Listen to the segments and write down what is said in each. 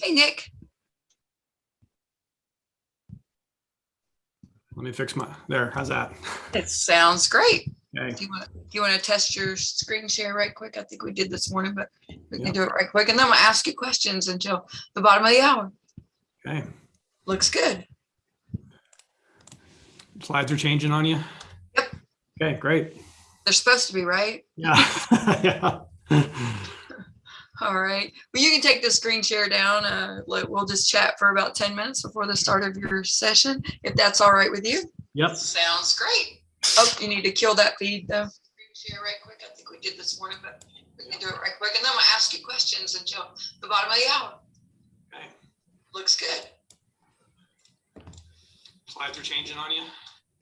Hey, Nick. Let me fix my, there, how's that? It sounds great. Okay, Do you want, do you want to test your screen share right quick? I think we did this morning, but we can do it right quick. And then I'm gonna ask you questions until the bottom of the hour. okay. Looks good. Slides are changing on you? Yep. Okay, great. They're supposed to be, right? Yeah. Yeah. All right. Well, you can take the screen share down. Uh, we'll just chat for about 10 minutes before the start of your session, if that's all right with you. Yep, Sounds great. Oh, you need to kill that feed though. Screen share right quick. I think we did this morning, but we can do it right quick. And then I'm gonna ask you questions until the bottom of the hour. Okay. Looks good. slides are changing on you?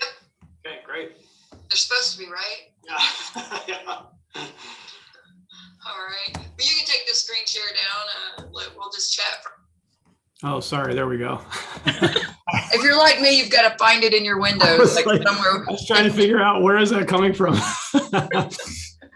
Yep. Okay, great. They're supposed to be, right? Yeah. Yeah. Screen share down. Uh, we'll just chat. Oh, sorry, there we go. if you're like me, you've got to find it in your windows, like, like- somewhere. I was trying to figure out where is that coming from?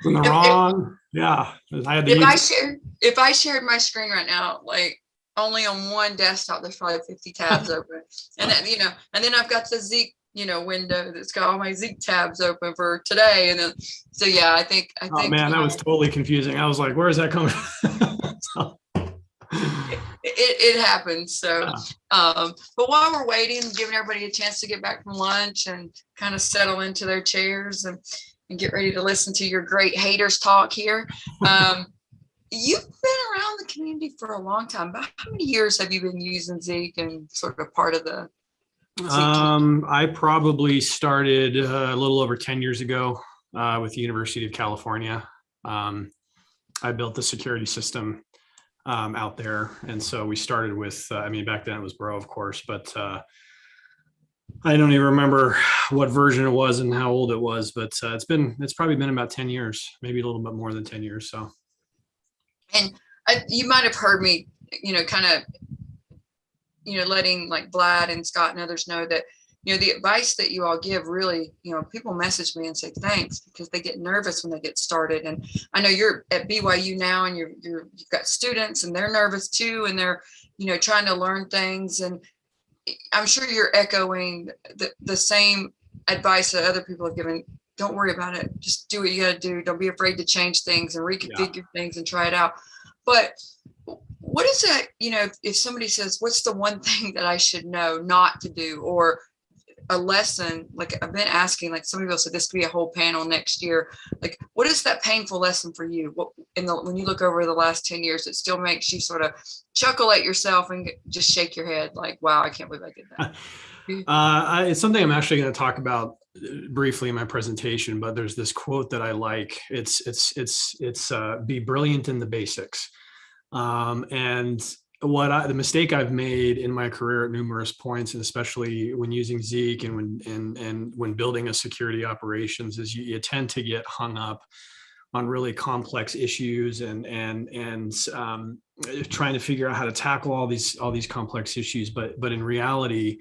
From the If- if- wrong, yeah, I had to If I use, share, if I shared my screen right now, like only on one desktop, there's probably 50 tabs open. And then, you know, and then I've got the Zeek, you know, window that's got all my Zeek tabs open for today. And then, so yeah, I think, I oh think. man, that uh, was totally confusing. I was like, where is that coming? So- it, it happens. So, um, but while we're waiting, giving everybody a chance to get back from lunch and kind of settle into their chairs and, and get ready to listen to your great haters talk here. Um, you've been around the community for a long time. but how many years have you been using Zeek and sort of part of the? Um, I probably started uh, a little over 10 years ago uh, with the University of California. Um, I built the security system um, out there. And so we started with, uh, I mean, back then it was Bro, of course, but uh, I don't even remember what version it was and how old it was, but uh, it's been, it's probably been about 10 years, maybe a little bit more than 10 years. So. And I, you might have heard me, you know, kind of, you know, letting like Vlad and Scott and others know that, you know, the advice that you all give really, you know, people message me and say thanks because they get nervous when they get started. And I know you're at BYU now and you're, you're, you've got students and they're nervous too, and they're, you know, trying to learn things. And I'm sure you're echoing the, the same advice that other people have given. Don't worry about it. Just do what you gotta do. Don't be afraid to change things and reconfigure things and try it out. But what is that, you know, if- if somebody says, what's the one thing that I should know not to do or a lesson, like I've been asking, like some people said this could be a whole panel next year. Like, what is that painful lesson for you? What in the when you look over the last 10 years, it still makes you sort of chuckle at yourself and just shake your head like, wow, I can't believe I did that. Uh, I- it's something I'm actually going to talk about uh, briefly in my presentation, but there's this quote that I like. It's it's it's it's uh, be brilliant in the basics. Um, and what I, the mistake I've made in my career at numerous points, and especially when using Zeek and when and and when building a security operations, is you, you tend to get hung up on really complex issues and and and um, trying to figure out how to tackle all these all these complex issues. But but in reality,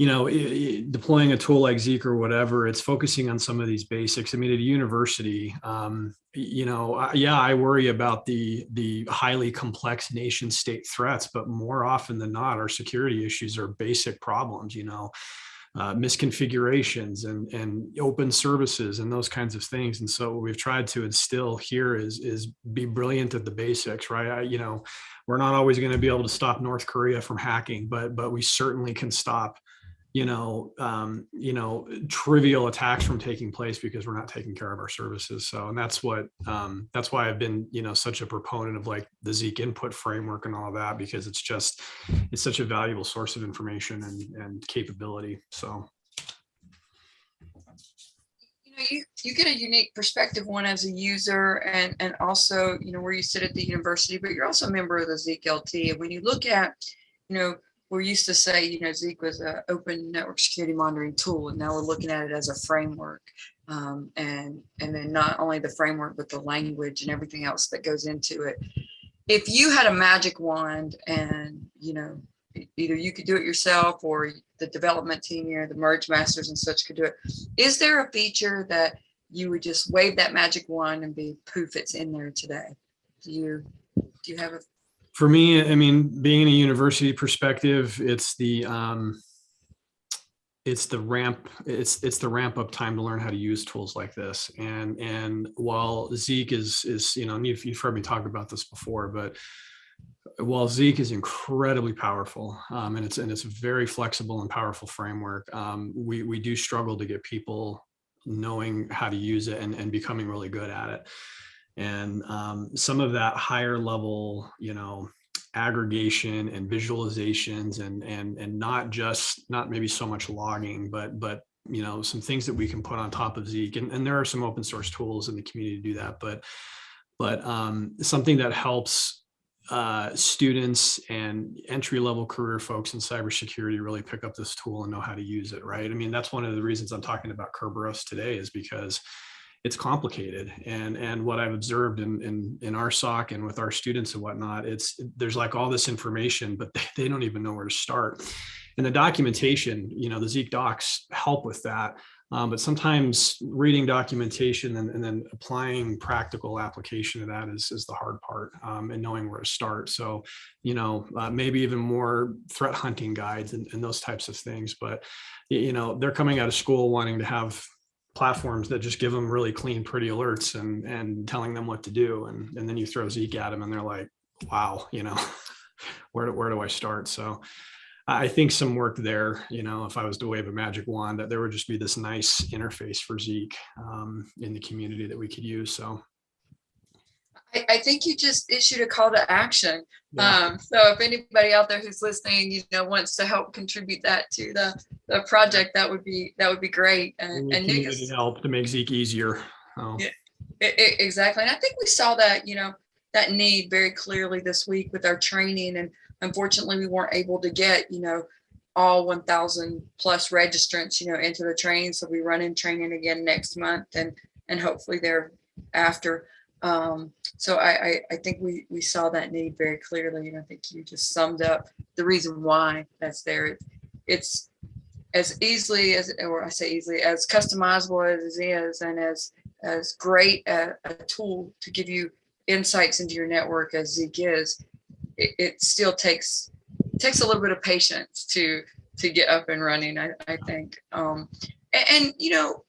you know, i- i- deploying a tool like Zeek or whatever, it's focusing on some of these basics. I mean, at a university, um, you know, I- yeah, I worry about the the highly complex nation state threats, but more often than not, our security issues are basic problems. You know, uh, misconfigurations and and open services and those kinds of things. And so what we've tried to instill here is is be brilliant at the basics, right? I, you know, we're not always going to be able to stop North Korea from hacking, but but we certainly can stop you know, um, you know, trivial attacks from taking place because we're not taking care of our services. So, and that's what, um, that's why I've been, you know, such a proponent of like the Zeek input framework and all of that, because it's just, it's such a valuable source of information and, and capability. So, you know, you, you get a unique perspective, one as a user and, and also, you know, where you sit at the university, but you're also a member of the Zeek LT. And when you look at, you know, we're used to say, you know, Zeek was an open network security monitoring tool, and now we're looking at it as a framework. Um, and, and then not only the framework, but the language and everything else that goes into it. If you had a magic wand and, you know, either you could do it yourself or the development team here, the merge masters and such could do it. Is there a feature that you would just wave that magic wand and be poof, it's in there today? Do you, do you have a For me, I mean, being in a university perspective, it's the um, it's the ramp it's it's the ramp up time to learn how to use tools like this. And and while zeek is is you know you've, you've heard me talk about this before but while zeek is incredibly powerful um, and it's and it's a very flexible and powerful framework um, we we do struggle to get people knowing how to use it and, and becoming really good at it and um, some of that higher level you know aggregation and visualizations and and and not just not maybe so much logging but but you know some things that we can put on top of zeek. And, and there are some open source tools in the community to do that but but um, something that helps uh, students and entry level career folks in cybersecurity really pick up this tool and know how to use it right? I mean that's one of the reasons i'm talking about kerberos today is because it's complicated. And and what I've observed in in in our SOC and with our students and whatnot, it's there's like all this information, but they, don't even know where to start. And the documentation, you know, the Zeek docs help with that. Um, but sometimes reading documentation and, and, then applying practical application of that is, is the hard part um, and knowing where to start. So, you know, uh, maybe even more threat hunting guides and, and, those types of things. But, you know, they're coming out of school wanting to have platforms that just give them really clean, pretty alerts and and telling them what to do. And and then you throw Zeek at them and they're like, wow, you know, where do, where do I start? So I think some work there, you know, if I was to wave a magic wand, that there would just be this nice interface for Zeek um, in the community that we could use. So I, I think you just issued a call to action. Yeah. Um, so if anybody out there who's listening, you know, wants to help contribute that to the, the project, that would be that would be great. And, and Nick help to make Zeek easier. Oh. Yeah, it, it, exactly. And I think we saw that, you know, that need very clearly this week with our training. And unfortunately, we weren't able to get, you know, all 1000 plus registrants, you know, into the training. So we run in training again next month and, and hopefully thereafter. Um, so I, I, I, think we, we saw that need very clearly. And I think you just summed up the reason why that's there. It, it's as easily as, or I say easily, as customizable as it is and as, as great a, a tool to give you insights into your network as Zeek is, it, it still takes takes a little bit of patience to to get up and running, I, I think. Um, and, and, you know,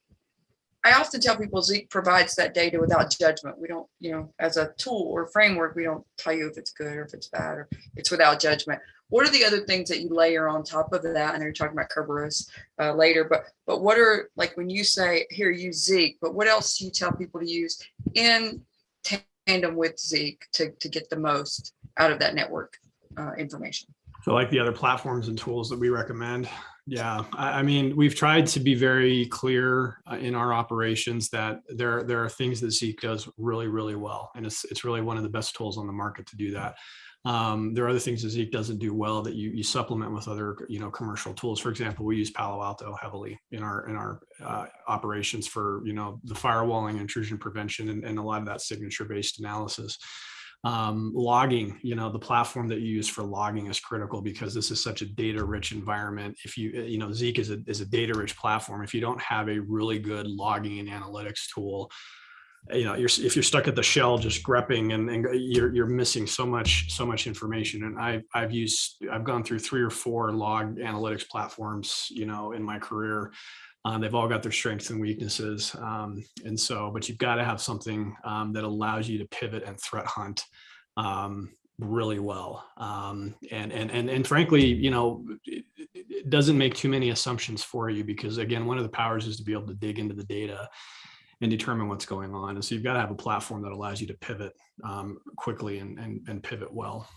I often tell people Zeek provides that data without judgment. We don't, you know, as a tool or framework, we don't tell you if it's good or if it's bad or it's without judgment. What are the other things that you layer on top of that? Know you're talking about Kerberos uh, later, but but what are like when you say here use Zeek, but what else do you tell people to use in tandem with Zeek to to get the most out of that network uh, information? So like the other platforms and tools that we recommend. Yeah, I, mean, we've tried to be very clear uh, in our operations that there, there are things that Zeek does really, really well. And it's, it's really one of the best tools on the market to do that. Um, there are other things that Zeek doesn't do well that you, you supplement with other, you know, commercial tools. For example, we use Palo Alto heavily in our in our uh, operations for, you know, the firewalling, intrusion prevention, and, and a lot of that signature-based analysis um, logging, you know, the platform that you use for logging is critical because this is such a data rich environment. If you, you know, Zeek is a, is a data rich platform. If you don't have a really good logging and analytics tool, you know, you're, if you're stuck at the shell just grepping and, and you're, you're missing so much, so much information. And I've, I've used, I've gone through three or four log analytics platforms, you know, in my career uh, they've all got their strengths and weaknesses. Um, and so, but you've got to have something um, that allows you to pivot and threat hunt um, really well. Um, and, and, and, and frankly, you know, it, it, doesn't make too many assumptions for you because again, one of the powers is to be able to dig into the data and determine what's going on. And so you've got to have a platform that allows you to pivot um, quickly and, and, and pivot well.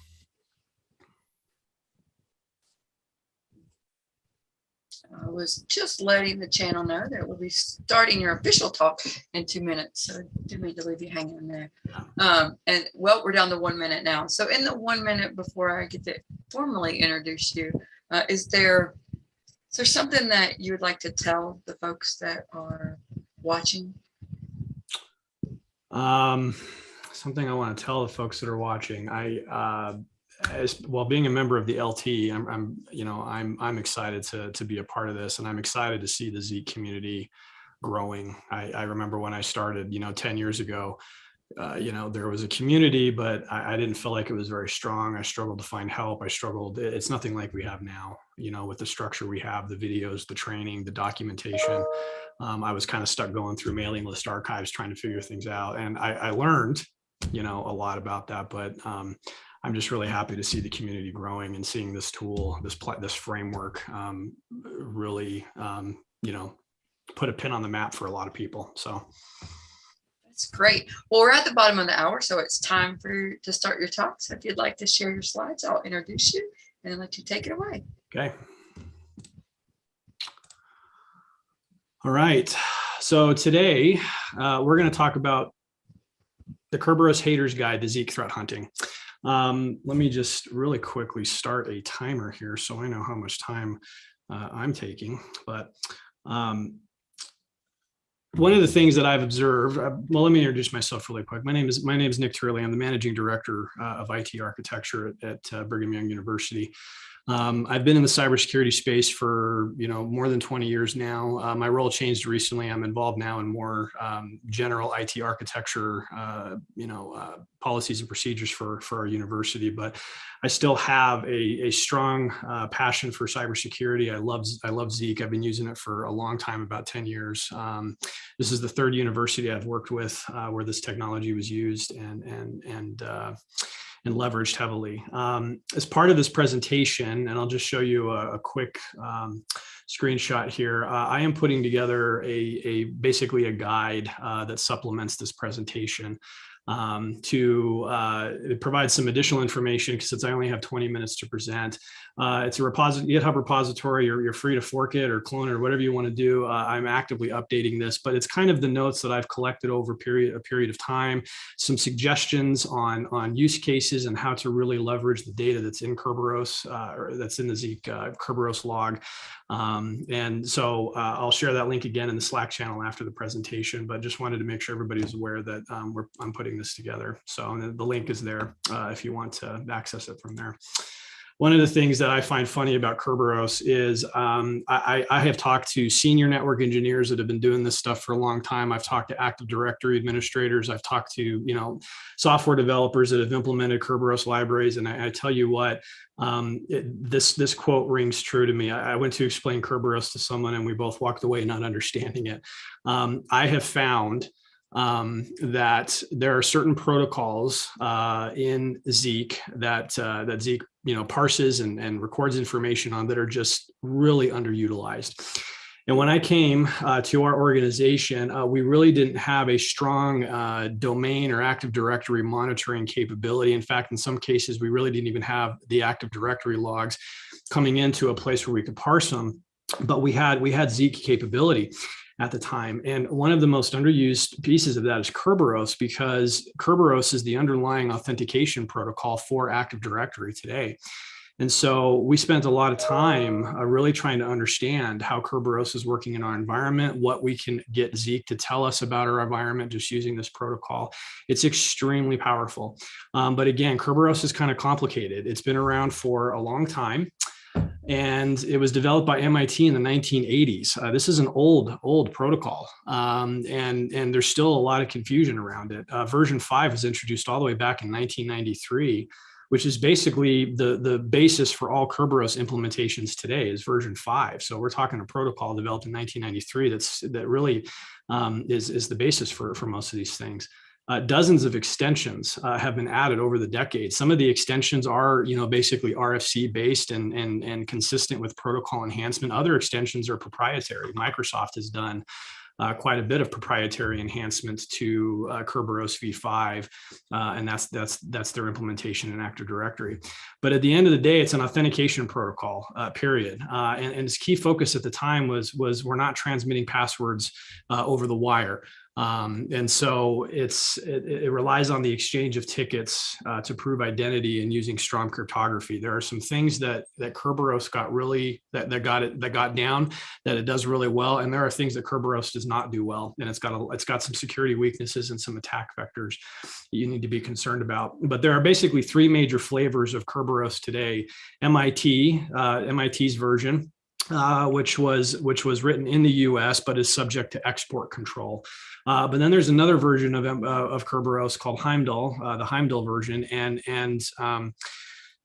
I was just letting the channel know that we'll be starting your official talk in two minutes. So didn't mean to leave you hanging there. Um, and well, we're down to one minute now. So in the one minute before I get to formally introduce you, uh, is there is there something that you would like to tell the folks that are watching? Um, something I want to tell the folks that are watching. I uh, as well being a member of the LT, I'm, I'm, you know, I'm, I'm excited to, to be a part of this and I'm excited to see the Zeek community growing. I, I remember when I started, you know, 10 years ago, uh, you know, there was a community, but I, I, didn't feel like it was very strong. I struggled to find help. I struggled. It's nothing like we have now, you know, with the structure we have, the videos, the training, the documentation. Um, I was kind of stuck going through mailing list archives, trying to figure things out. And I, I learned, you know, a lot about that, but um, I'm just really happy to see the community growing and seeing this tool, this, this framework um, really, um, you know, put a pin on the map for a lot of people. So. That's great. Well, we're at the bottom of the hour, so it's time for to start your talk. So if you'd like to share your slides, I'll introduce you and let you take it away. Okay. All right. So today uh, we're going to talk about the Kerberos Haters Guide to Zeek Threat Hunting. Um, let me just really quickly start a timer here so I know how much time uh, I'm taking. But um, one of the things that I've observed, uh, well, let me introduce myself really quick. My name is my name is Nick Turley. I'm the managing director uh, of IT architecture at, at uh, Brigham Young University. Um, I've been in the cybersecurity space for you know more than 20 years now. Uh, my role changed recently. I'm involved now in more um, general IT architecture, uh, you know, uh, policies and procedures for for our university. But I still have a, a strong uh, passion for cybersecurity. I love I love Zeek. I've been using it for a long time, about 10 years. Um, this is the third university I've worked with uh, where this technology was used, and and and uh, and leveraged heavily. Um, as part of this presentation, and I'll just show you a, a quick um, screenshot here, uh, I am putting together a, a basically a guide uh, that supplements this presentation um, to uh, provide some additional information because since I only have 20 minutes to present. Uh, it's a GitHub repository, you're, you're free to fork it or clone it or whatever you want to do. Uh, I'm actively updating this, but it's kind of the notes that I've collected over period, a period of time, some suggestions on, on use cases and how to really leverage the data that's in Kerberos, uh, or that's in the Zeek uh, Kerberos log. Um, and so uh, I'll share that link again in the Slack channel after the presentation, but just wanted to make sure everybody is aware that um, we're, I'm putting this together. So the link is there uh, if you want to access it from there one of the things that I find funny about Kerberos is um, I, I, have talked to senior network engineers that have been doing this stuff for a long time. I've talked to Active Directory administrators. I've talked to you know software developers that have implemented Kerberos libraries, and I, I tell you what, um, it, this this quote rings true to me. I, I, went to explain Kerberos to someone, and we both walked away not understanding it. Um, I have found um, that there are certain protocols uh, in Zeek that uh, that Zeek you know parses and, and records information on that are just really underutilized. And when I came uh, to our organization, uh, we really didn't have a strong uh, domain or Active Directory monitoring capability. In fact, in some cases, we really didn't even have the Active Directory logs coming into a place where we could parse them. But we had we had Zeek capability at the time. And one of the most underused pieces of that is Kerberos because Kerberos is the underlying authentication protocol for Active Directory today. And so we spent a lot of time uh, really trying to understand how Kerberos is working in our environment, what we can get Zeek to tell us about our environment just using this protocol. It's extremely powerful. Um, but again, Kerberos is kind of complicated. It's been around for a long time and it was developed by MIT in the 1980s. Uh, this is an old, old protocol, um, and, and there's still a lot of confusion around it. Uh, version 5 was introduced all the way back in 1993, which is basically the, the basis for all Kerberos implementations today is version 5. So we're talking a protocol developed in 1993 that's, that really um, is, is the basis for, for most of these things. Uh, dozens of extensions uh, have been added over the decades. Some of the extensions are, you know, basically RFC based and, and, and consistent with protocol enhancement. Other extensions are proprietary. Microsoft has done uh, quite a bit of proprietary enhancements to uh, Kerberos v5, uh, and that's that's that's their implementation in Active Directory. But at the end of the day, it's an authentication protocol. Uh, period. Uh, and, and its key focus at the time was was we're not transmitting passwords uh, over the wire. Um, and so it's it, it, relies on the exchange of tickets uh, to prove identity and using strong cryptography. There are some things that that Kerberos got really that, that got it that got down that it does really well, and there are things that Kerberos does not do well, and it's got a it's got some security weaknesses and some attack vectors you need to be concerned about. But there are basically three major flavors of Kerberos today: MIT, uh, MIT's version, uh, which was which was written in the U.S. but is subject to export control. Uh, but then there's another version of uh, of Kerberos called Heimdal, uh, the Heimdal version, and and um,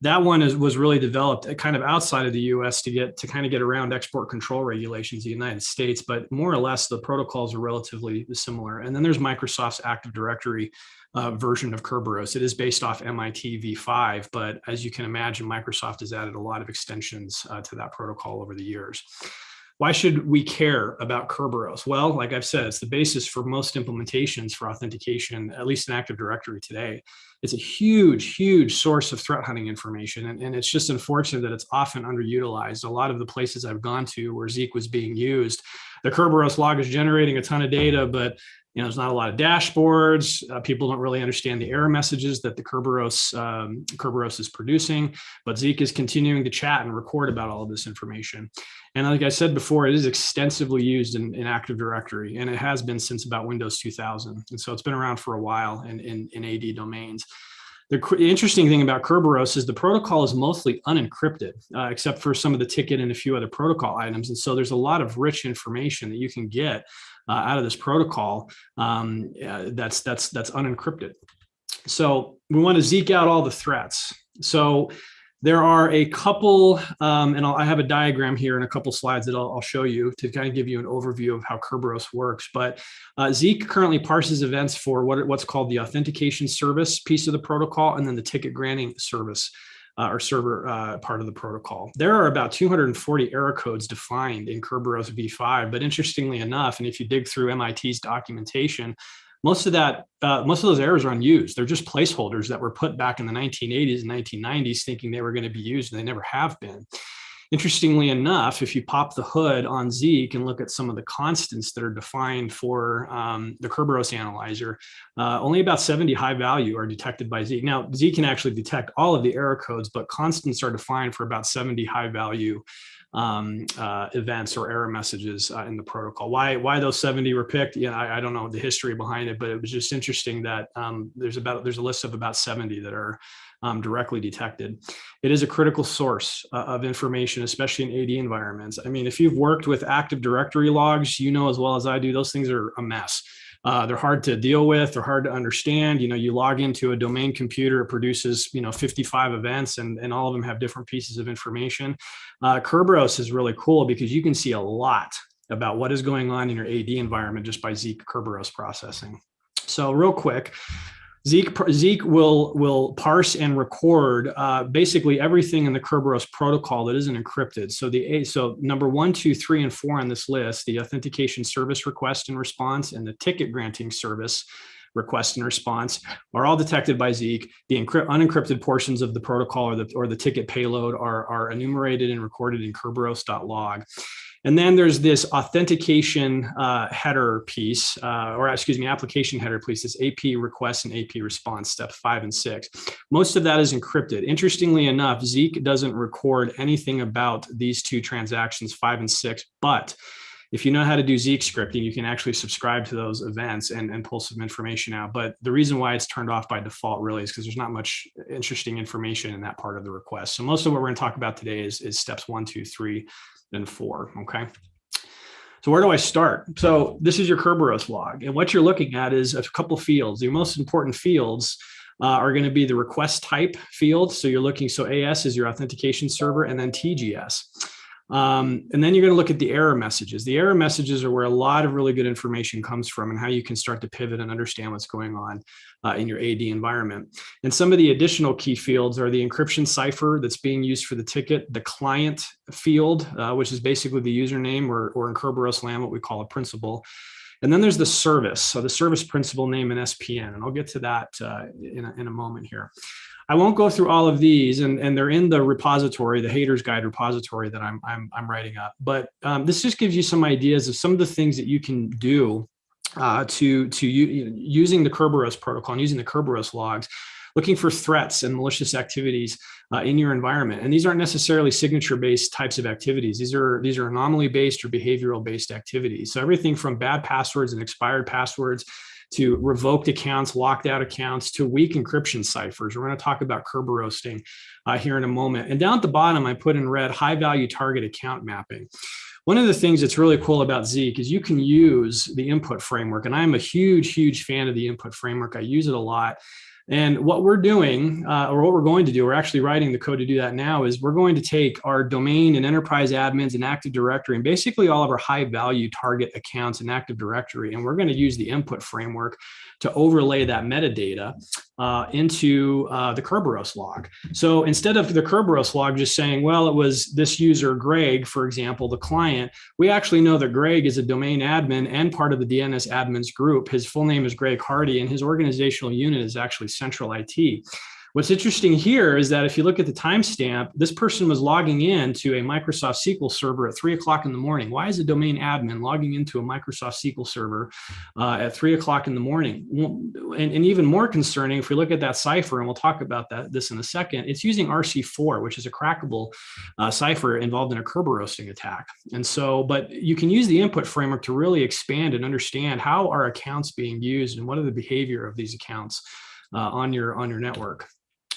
that one is, was really developed uh, kind of outside of the U.S. to get to kind of get around export control regulations in the United States. But more or less, the protocols are relatively similar. And then there's Microsoft's Active Directory uh, version of Kerberos. It is based off MIT v5, but as you can imagine, Microsoft has added a lot of extensions uh, to that protocol over the years. Why should we care about Kerberos? Well, like I've said, it's the basis for most implementations for authentication, at least in Active Directory today. It's a huge, huge source of threat hunting information. And, and it's just unfortunate that it's often underutilized. A lot of the places I've gone to where Zeek was being used, the Kerberos log is generating a ton of data, but you know, there's not a lot of dashboards. Uh, people don't really understand the error messages that the Kerberos, um, Kerberos is producing, but Zeek is continuing to chat and record about all of this information. And like I said before, it is extensively used in, in Active Directory, and it has been since about Windows 2000. And so it's been around for a while in, in, in AD domains. The interesting thing about Kerberos is the protocol is mostly unencrypted, uh, except for some of the ticket and a few other protocol items. And so there's a lot of rich information that you can get uh, out of this protocol um, that's that's that's unencrypted. So we want to zeke out all the threats. So there are a couple, um, and I'll, i have a diagram here and a couple slides that I'll, I'll, show you to kind of give you an overview of how Kerberos works. But uh, Zeek currently parses events for what, what's called the authentication service piece of the protocol and then the ticket granting service uh, or server uh, part of the protocol. There are about 240 error codes defined in Kerberos v5, but interestingly enough, and if you dig through MIT's documentation, most of that, uh, most of those errors are unused. They're just placeholders that were put back in the 1980s and 1990s thinking they were going to be used and they never have been. Interestingly enough, if you pop the hood on Zeek and look at some of the constants that are defined for um, the Kerberos analyzer, uh, only about 70 high value are detected by Zeek. Now, Zeek can actually detect all of the error codes, but constants are defined for about 70 high value um, uh, events or error messages uh, in the protocol. Why why those 70 were picked? Yeah, I, I, don't know the history behind it, but it was just interesting that um, there's about there's a list of about 70 that are um, directly detected. It is a critical source uh, of information, especially in AD environments. I mean, if you've worked with Active Directory logs, you know as well as I do, those things are a mess. Uh, they're hard to deal with. They're hard to understand. You know, you log into a domain computer, it produces, you know, 55 events and, and all of them have different pieces of information. Uh, Kerberos is really cool because you can see a lot about what is going on in your AD environment just by Zeek Kerberos processing. So real quick, Zeek, Zeek will, will parse and record uh, basically everything in the Kerberos protocol that isn't encrypted. So the so number one, two, three, and four on this list, the authentication service request and response and the ticket granting service request and response are all detected by Zeek. The unencrypted portions of the protocol or the, or the ticket payload are, are enumerated and recorded in Kerberos.log. And then there's this authentication uh, header piece, uh, or excuse me, application header piece, this AP request and AP response, step five and six. Most of that is encrypted. Interestingly enough, Zeek doesn't record anything about these two transactions, five and six, but if you know how to do Zeek scripting, you can actually subscribe to those events and, and pull some information out. But the reason why it's turned off by default really is because there's not much interesting information in that part of the request. So most of what we're going to talk about today is, is steps one, two, three, and four, okay? So where do I start? So this is your Kerberos log. And what you're looking at is a couple fields. Your most important fields uh, are going to be the request type field. So you're looking, so AS is your authentication server and then TGS. Um, and then you're going to look at the error messages. The error messages are where a lot of really good information comes from and how you can start to pivot and understand what's going on uh, in your AD environment. And some of the additional key fields are the encryption cipher that's being used for the ticket, the client field, uh, which is basically the username or, or in Kerberos land, what we call a principal. And then there's the service, so the service principal name and SPN, and I'll get to that uh, in, a, in a moment here. I won't go through all of these, and, and they're in the repository, the haters guide repository that I'm, I'm, I'm writing up. But um, this just gives you some ideas of some of the things that you can do uh, to, to using the Kerberos protocol and using the Kerberos logs, looking for threats and malicious activities uh, in your environment. And these aren't necessarily signature-based types of activities. These are, these are anomaly-based or behavioral-based activities. So everything from bad passwords and expired passwords to revoked accounts, locked out accounts, to weak encryption ciphers. We're going to talk about Kerberoasting uh, here in a moment. And down at the bottom, I put in red high value target account mapping. One of the things that's really cool about Zeek is you can use the input framework. And I'm a huge, huge fan of the input framework. I use it a lot. And what we're doing, uh, or what we're going to do, we're actually writing the code to do that now, is we're going to take our domain and enterprise admins and Active Directory and basically all of our high value target accounts in Active Directory. And we're going to use the input framework to overlay that metadata uh, into uh, the Kerberos log. So instead of the Kerberos log just saying, well, it was this user, Greg, for example, the client, we actually know that Greg is a domain admin and part of the DNS admins group. His full name is Greg Hardy and his organizational unit is actually Central IT. What's interesting here is that if you look at the timestamp, this person was logging in to a Microsoft SQL server at three o'clock in the morning. Why is a domain admin logging into a Microsoft SQL server uh, at three o'clock in the morning? And, and, even more concerning, if we look at that cipher, and we'll talk about that this in a second, it's using RC4, which is a crackable uh, cipher involved in a Kerberoasting attack. And so, but you can use the input framework to really expand and understand how are accounts being used and what are the behavior of these accounts uh, on your on your network.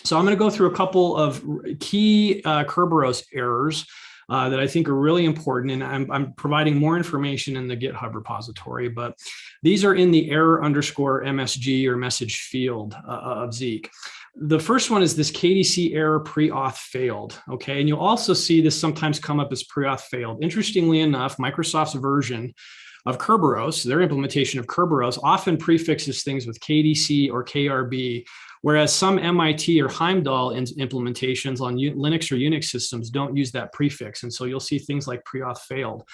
So I'm going to go through a couple of key uh, Kerberos errors uh, that I think are really important. And I'm, I'm, providing more information in the GitHub repository, but these are in the error underscore MSG or message field uh, of Zeek. The first one is this KDC error pre-auth failed, okay? And you'll also see this sometimes come up as pre-auth failed. Interestingly enough, Microsoft's version of Kerberos, their implementation of Kerberos often prefixes things with KDC or KRB, whereas some MIT or Heimdal implementations on Linux or Unix systems don't use that prefix. And so you'll see things like pre-auth failed.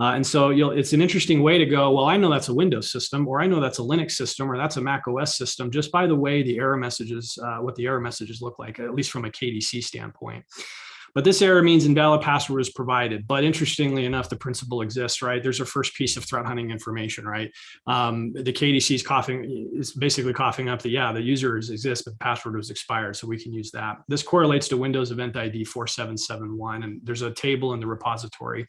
Uh, and so it's an interesting way to go, well, I know that's a Windows system, or I know that's a Linux system, or that's a Mac OS system, just by the way the error messages, uh, what the error messages look like, at least from a KDC standpoint. But this error means invalid password is provided. But interestingly enough, the principal exists, right? There's a first piece of threat hunting information, right? Um, the KDC is coughing, is basically coughing up that, yeah, the users exist, but the password was expired. So we can use that. This correlates to Windows Event ID 4771. And there's a table in the repository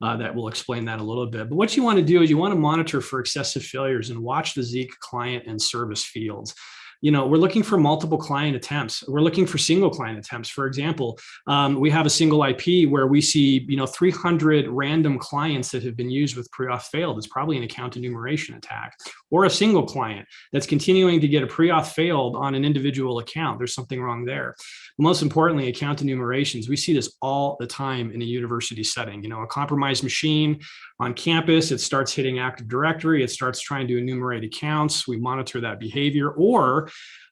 uh, that will explain that a little bit. But what you want to do is you want to monitor for excessive failures and watch the Zeek client and service fields you know, we're looking for multiple client attempts. We're looking for single client attempts. For example, um, we have a single IP where we see, you know, 300 random clients that have been used with pre-auth failed. It's probably an account enumeration attack or a single client that's continuing to get a pre-auth failed on an individual account. There's something wrong there. Most importantly, account enumerations. We see this all the time in a university setting. You know, a compromised machine on campus, it starts hitting Active Directory, it starts trying to enumerate accounts. We monitor that behavior or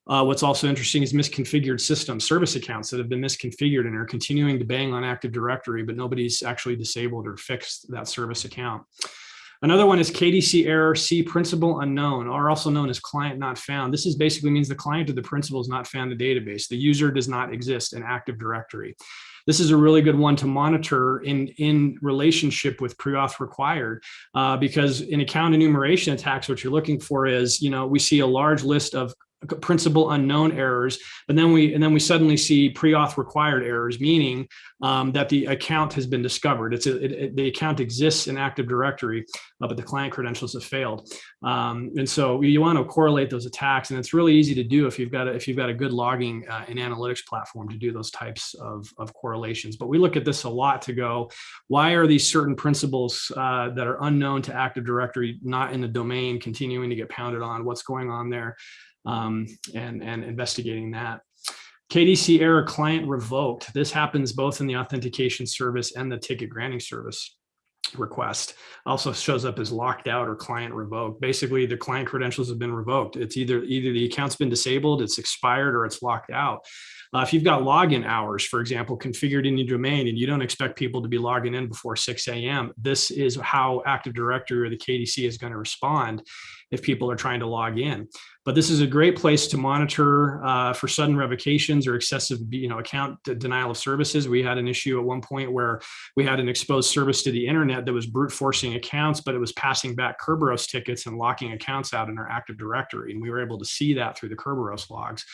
uh, what's also interesting is misconfigured systems, service accounts that have been misconfigured and are continuing to bang on Active Directory, but nobody's actually disabled or fixed that service account. Another one is KDC error C principal unknown, or also known as client not found. This is basically means the client or the principal is not found in the database. The user does not exist in Active Directory. This is a really good one to monitor in, in relationship with pre-auth required, uh, because in account enumeration attacks, what you're looking for is, you know, we see a large list of principal unknown errors, but then we and then we suddenly see pre-auth required errors, meaning um, that the account has been discovered. It's a, it, it, the account exists in Active Directory, uh, but the client credentials have failed. Um, and so you want to correlate those attacks, and it's really easy to do if you've got a, if you've got a good logging uh, and analytics platform to do those types of, of correlations. But we look at this a lot to go, why are these certain principals uh, that are unknown to Active Directory not in the domain continuing to get pounded on? What's going on there? Um, and, and investigating that. KDC error client revoked. This happens both in the authentication service and the ticket granting service request also shows up as locked out or client revoked basically the client credentials have been revoked it's either either the account's been disabled it's expired or it's locked out uh, if you've got login hours for example configured in your domain and you don't expect people to be logging in before 6 a.m this is how active directory or the kdc is going to respond if people are trying to log in. But this is a great place to monitor uh, for sudden revocations or excessive you know, account denial of services. We had an issue at one point where we had an exposed service to the internet that was brute forcing accounts, but it was passing back Kerberos tickets and locking accounts out in our Active Directory. And we were able to see that through the Kerberos logs.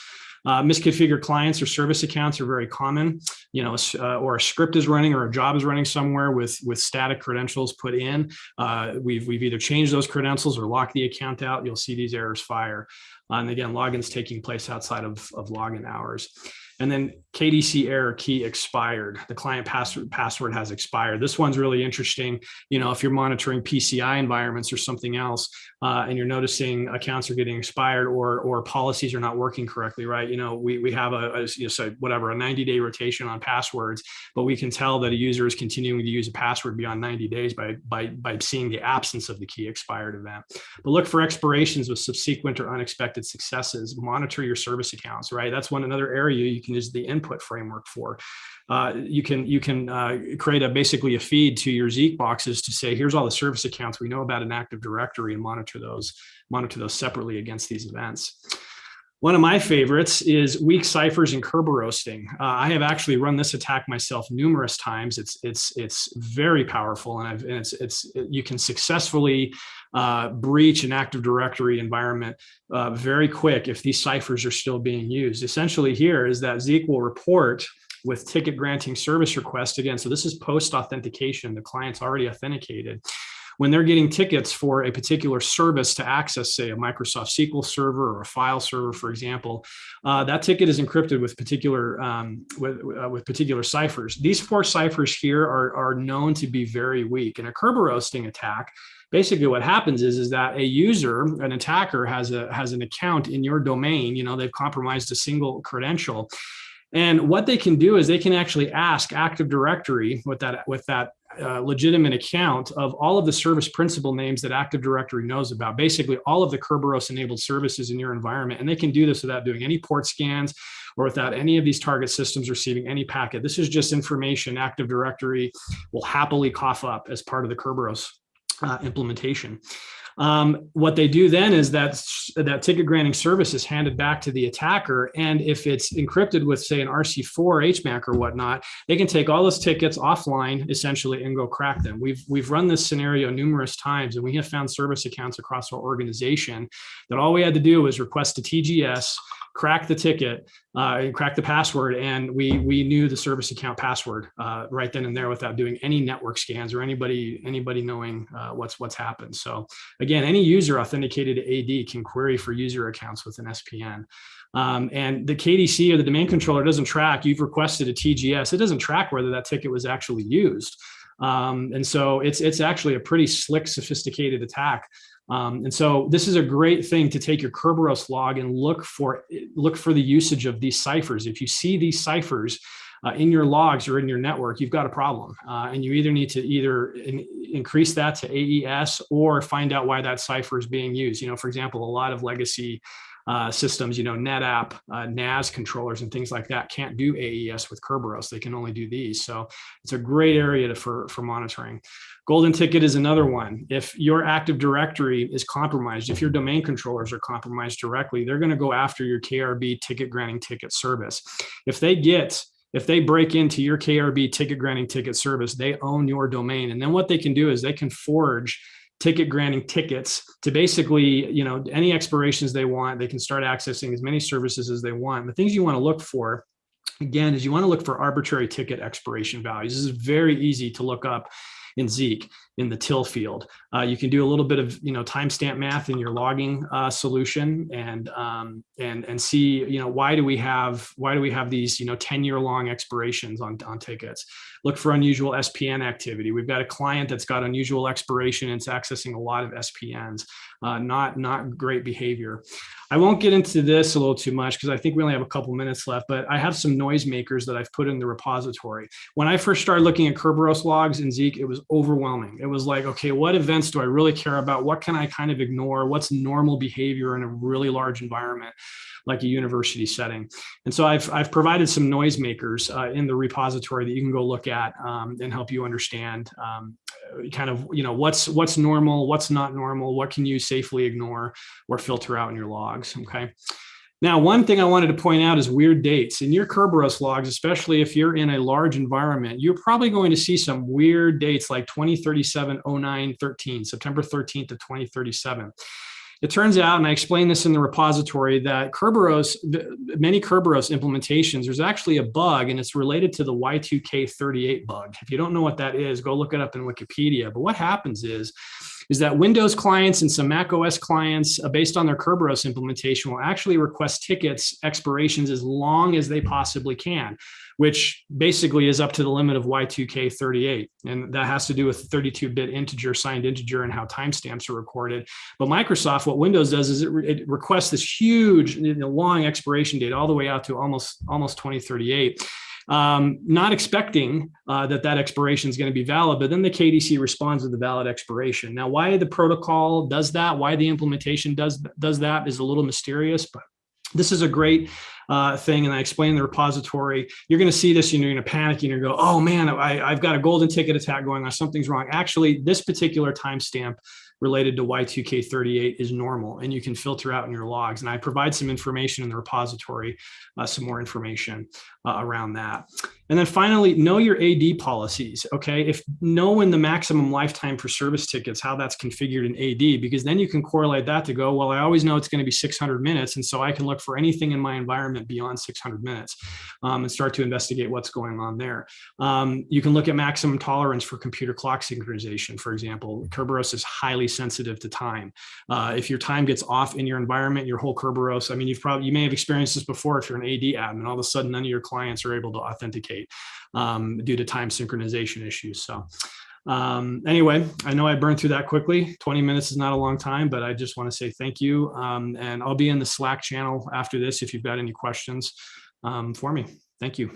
Uh, misconfigured clients or service accounts are very common, you know, uh, or a script is running or a job is running somewhere with, with static credentials put in. Uh, we've, we've either changed those credentials or locked the account out, you'll see these errors fire. And again, logins taking place outside of, of login hours. And then KDC error key expired. The client password password has expired. This one's really interesting. You know, if you're monitoring PCI environments or something else, uh, and you're noticing accounts are getting expired or or policies are not working correctly, right? You know, we we have a, a you know, so whatever a 90 day rotation on passwords, but we can tell that a user is continuing to use a password beyond 90 days by by by seeing the absence of the key expired event. But look for expirations with subsequent or unexpected successes. Monitor your service accounts, right? That's one another area you can can use the input framework for. Uh, you can you can uh, create a basically a feed to your Zeek boxes to say, here's all the service accounts we know about an Active Directory and monitor those monitor those separately against these events. One of my favorites is weak ciphers and Kerberoasting. Uh, I have actually run this attack myself numerous times. It's it's it's very powerful, and, and it's it's you can successfully uh, breach an Active Directory environment uh, very quick if these ciphers are still being used. Essentially, here is that Zeek will report with ticket granting service request again. So this is post authentication. The client's already authenticated when they're getting tickets for a particular service to access, say, a Microsoft SQL server or a file server, for example, uh, that ticket is encrypted with particular um, with, uh, with particular ciphers. These four ciphers here are, are known to be very weak. In a Kerberoasting attack, basically what happens is, is that a user, an attacker has a has an account in your domain, you know, they've compromised a single credential. And what they can do is they can actually ask Active Directory with that with that legitimate account of all of the service principal names that Active Directory knows about, basically all of the Kerberos enabled services in your environment. And they can do this without doing any port scans or without any of these target systems receiving any packet. This is just information Active Directory will happily cough up as part of the Kerberos uh, implementation. Um, what they do then is that that ticket granting service is handed back to the attacker. And if it's encrypted with say an RC4 HMAC or whatnot, they can take all those tickets offline essentially and go crack them. We've, we've run this scenario numerous times and we have found service accounts across our organization that all we had to do was request a TGS, crack the ticket, uh, crack the password, and we we knew the service account password uh, right then and there without doing any network scans or anybody anybody knowing uh, what's what's happened. So again, any user authenticated to AD can query for user accounts with an SPN. Um, and the KDC or the domain controller doesn't track. You've requested a TGS. It doesn't track whether that ticket was actually used. Um, and so it's it's actually a pretty slick, sophisticated attack. Um, and so this is a great thing to take your Kerberos log and look for look for the usage of these ciphers. If you see these ciphers uh, in your logs or in your network, you've got a problem. Uh, and you either need to either in, increase that to AES or find out why that cipher is being used. You know, for example, a lot of legacy uh, systems, you know, NetApp, uh, NAS controllers and things like that can't do AES with Kerberos. They can only do these. So it's a great area to, for, for monitoring. Golden ticket is another one. If your Active Directory is compromised, if your domain controllers are compromised directly, they're going to go after your KRB ticket granting ticket service. If they get if they break into your KRB ticket granting ticket service, they own your domain. And then what they can do is they can forge ticket granting tickets to basically, you know, any expirations they want, they can start accessing as many services as they want. The things you want to look for again is you want to look for arbitrary ticket expiration values. This is very easy to look up in Zeek in the till field. Uh, you can do a little bit of you know timestamp math in your logging uh, solution and um, and and see you know why do we have why do we have these you know 10 year long expirations on on tickets. Look for unusual SPN activity. We've got a client that's got unusual expiration and it's accessing a lot of SPNs. Uh, not not great behavior. I won't get into this a little too much because I think we only have a couple minutes left, but I have some noisemakers that I've put in the repository. When I first started looking at Kerberos logs in Zeek, it was overwhelming. It was like, okay, what events do I really care about? What can I kind of ignore? What's normal behavior in a really large environment? like a university setting. And so I've, I've provided some noisemakers uh, in the repository that you can go look at um, and help you understand um, kind of, you know, what's, what's normal, what's not normal, what can you safely ignore or filter out in your logs, okay? Now, one thing I wanted to point out is weird dates. In your Kerberos logs, especially if you're in a large environment, you're probably going to see some weird dates like 2037, 09, 13, September 13th of 2037. It turns out, and I explained this in the repository, that Kerberos, many Kerberos implementations, there's actually a bug and it's related to the Y2K38 bug. If you don't know what that is, go look it up in Wikipedia. But what happens is, is that Windows clients and some Mac OS clients, uh, based on their Kerberos implementation, will actually request tickets expirations as long as they possibly can, which basically is up to the limit of Y2K38. And that has to do with 32-bit integer, signed integer, and how timestamps are recorded. But Microsoft, what Windows does is it, re- it requests this huge, long expiration date all the way out to almost almost 2038 um, not expecting uh, that that expiration is going to be valid, but then the KDC responds with the valid expiration. Now, why the protocol does that, why the implementation does does that is a little mysterious, but this is a great uh, thing. And I explained the repository. You're going to see this and you're going to panic and you're going to go, oh man, I, I've got a golden ticket attack going on. Something's wrong. Actually, this particular timestamp related to Y2K38 is normal and you can filter out in your logs. And I provide some information in the repository, uh, some more information uh, around that. And then finally, know your AD policies. Okay, if know the maximum lifetime for service tickets, how that's configured in AD, because then you can correlate that to go, well, I always know it's going to be 600 minutes. And so I can look for anything in my environment beyond 600 minutes um, and start to investigate what's going on there. Um, you can look at maximum tolerance for computer clock synchronization. For example, Kerberos is highly sensitive to time. Uh, if your time gets off in your environment, your whole Kerberos, I mean, you've probably, you may have experienced this before if you're an AD admin, all of a sudden none of your clients are able to authenticate um, due to time synchronization issues. So um, anyway, I know I burned through that quickly. 20 minutes is not a long time, but I just want to say thank you. Um, and I'll be in the Slack channel after this if you've got any questions um, for me. Thank you.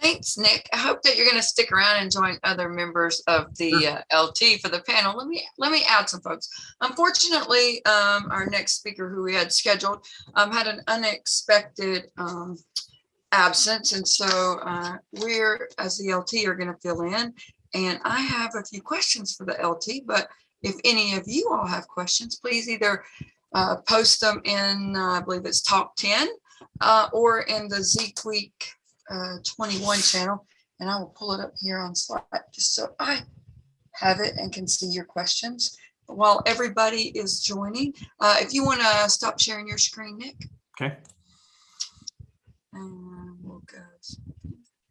Thanks, Nick. I hope that you're going to stick around and join other members of the uh, LT for the panel. Let me let me add some folks. Unfortunately, um, our next speaker who we had scheduled um, had an unexpected um, absence, and so uh, we're as the LT are going to fill in. And I have a few questions for the LT, but if any of you all have questions, please either uh, post them in, uh, I believe it's top 10 uh, or in the Zeek Week uh, 21 channel. And I will pull it up here on slide just so I have it and can see your questions. While everybody is joining, uh, if you want to stop sharing your screen, Nick. Okay. And we'll go.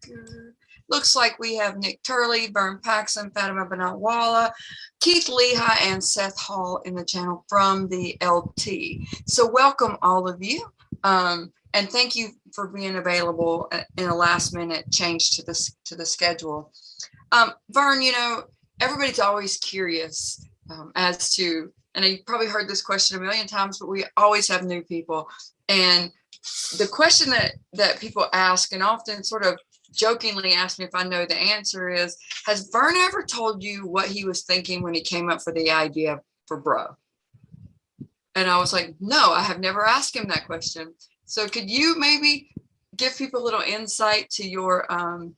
Good. Looks like we have Nick Turley, Vern Paxson, Fatema Bannat Wala, Keith Lehigh, and Seth Hall in the channel from the LT. So welcome all of you. Um, and thank you for being available uh, in a last minute change to this to the schedule. Um, Vern, you know, everybody's always curious um, as to, and you probably heard this question a million times, but we always have new people. And the question that that people ask and often sort of jokingly ask me if I know the answer is, has Vern ever told you what he was thinking when he came up for the idea for Bro? And I was like, no, I have never asked him that question. So could you maybe give people a little insight to your um,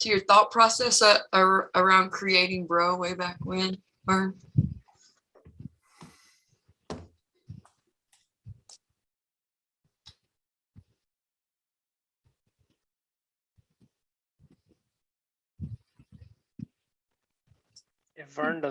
to your thought process uh, ar around creating Bro way back when, Vern? If Vern doesn't